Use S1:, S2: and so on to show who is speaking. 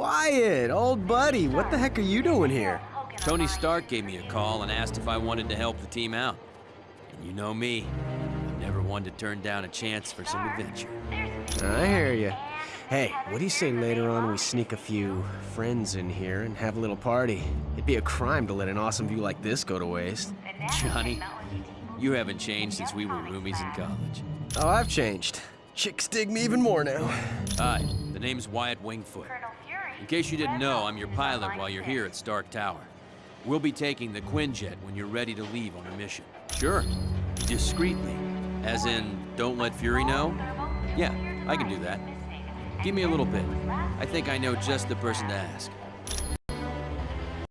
S1: Wyatt, old buddy, what the heck are you doing here?
S2: Tony Stark gave me a call and asked if I wanted to help the team out. And you know me, I'm never one to turn down a chance for some adventure.
S1: I hear you. Hey, what do you say later on we sneak a few friends in here and have a little party? It'd be a crime to let an awesome view like this go to waste.
S2: Johnny, you haven't changed since we were roomies in college.
S1: Oh, I've changed. Chicks dig me even more now.
S2: Hi, the name's Wyatt Wingfoot. In case you didn't know, I'm your pilot while you're here at Stark Tower. We'll be taking the Quinjet when you're ready to leave on a mission. Sure, discreetly. As in, don't let Fury know? Yeah, I can do that. Give me a little bit. I think I know just the person to ask.